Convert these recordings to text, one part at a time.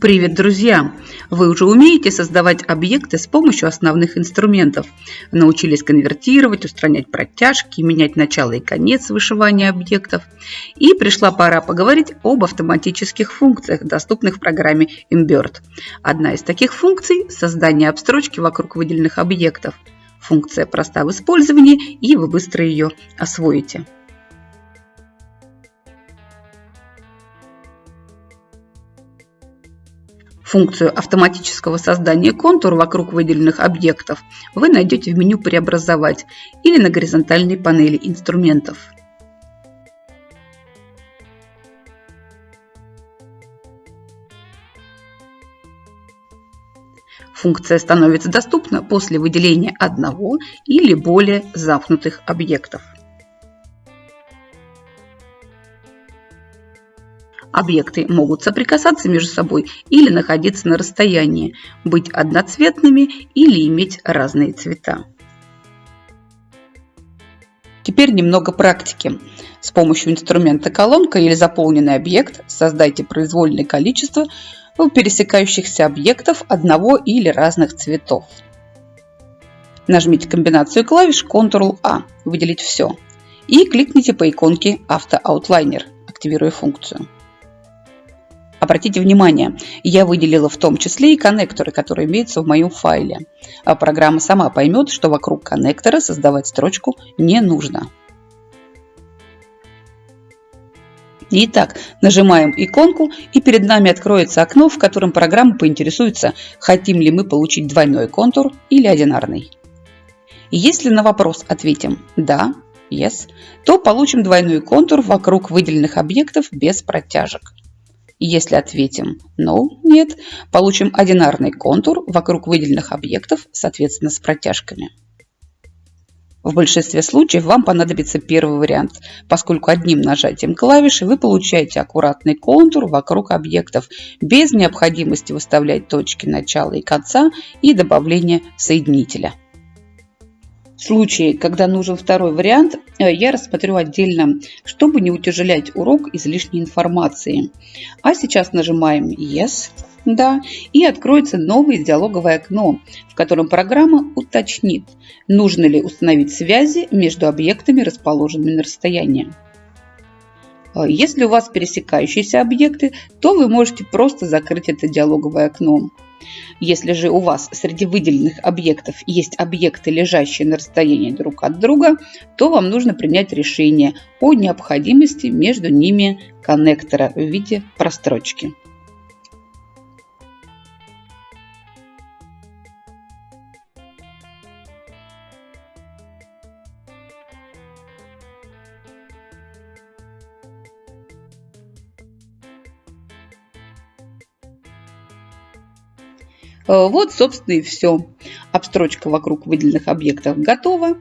Привет, друзья! Вы уже умеете создавать объекты с помощью основных инструментов. Научились конвертировать, устранять протяжки, менять начало и конец вышивания объектов. И пришла пора поговорить об автоматических функциях, доступных в программе Imbird. Одна из таких функций – создание обстрочки вокруг выделенных объектов. Функция проста в использовании, и вы быстро ее освоите. Функцию автоматического создания контур вокруг выделенных объектов вы найдете в меню «Преобразовать» или на горизонтальной панели инструментов. Функция становится доступна после выделения одного или более замкнутых объектов. Объекты могут соприкасаться между собой или находиться на расстоянии, быть одноцветными или иметь разные цвета. Теперь немного практики. С помощью инструмента колонка или заполненный объект создайте произвольное количество пересекающихся объектов одного или разных цветов. Нажмите комбинацию клавиш Ctrl-A, выделить все, и кликните по иконке «Автоаутлайнер», активируя функцию. Обратите внимание, я выделила в том числе и коннекторы, которые имеются в моем файле. А программа сама поймет, что вокруг коннектора создавать строчку не нужно. Итак, нажимаем иконку и перед нами откроется окно, в котором программа поинтересуется, хотим ли мы получить двойной контур или одинарный. Если на вопрос ответим «да», yes, то получим двойной контур вокруг выделенных объектов без протяжек. Если ответим «no», «нет», получим одинарный контур вокруг выделенных объектов, соответственно, с протяжками. В большинстве случаев вам понадобится первый вариант, поскольку одним нажатием клавиши вы получаете аккуратный контур вокруг объектов без необходимости выставлять точки начала и конца и добавления соединителя. Случае, когда нужен второй вариант, э, я рассмотрю отдельно, чтобы не утяжелять урок излишней информации. А сейчас нажимаем Yes, да, и откроется новое диалоговое окно, в котором программа уточнит, нужно ли установить связи между объектами, расположенными на расстоянии. Э, если у вас пересекающиеся объекты, то вы можете просто закрыть это диалоговое окно. Если же у вас среди выделенных объектов есть объекты, лежащие на расстоянии друг от друга, то вам нужно принять решение о необходимости между ними коннектора в виде прострочки. Вот, собственно, и все. Обстрочка вокруг выделенных объектов готова.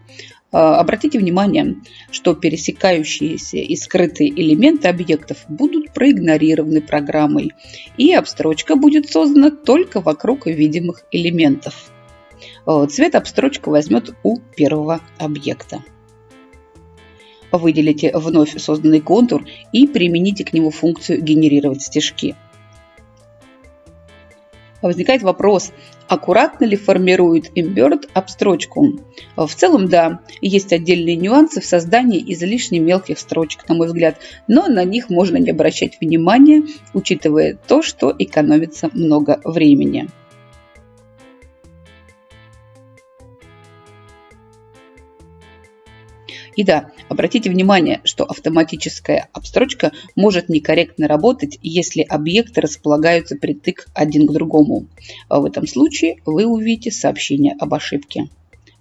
Э, обратите внимание, что пересекающиеся и скрытые элементы объектов будут проигнорированы программой, и обстрочка будет создана только вокруг видимых элементов. Э, цвет обстрочка возьмет у первого объекта. Выделите вновь созданный контур и примените к нему функцию «Генерировать стежки». Возникает вопрос, аккуратно ли формирует Imbird обстрочку? В целом, да, есть отдельные нюансы в создании излишне мелких строчек, на мой взгляд, но на них можно не обращать внимания, учитывая то, что экономится много времени. И да, обратите внимание, что автоматическая обстрочка может некорректно работать, если объекты располагаются притык один к другому. В этом случае вы увидите сообщение об ошибке.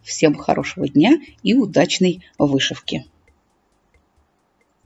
Всем хорошего дня и удачной вышивки!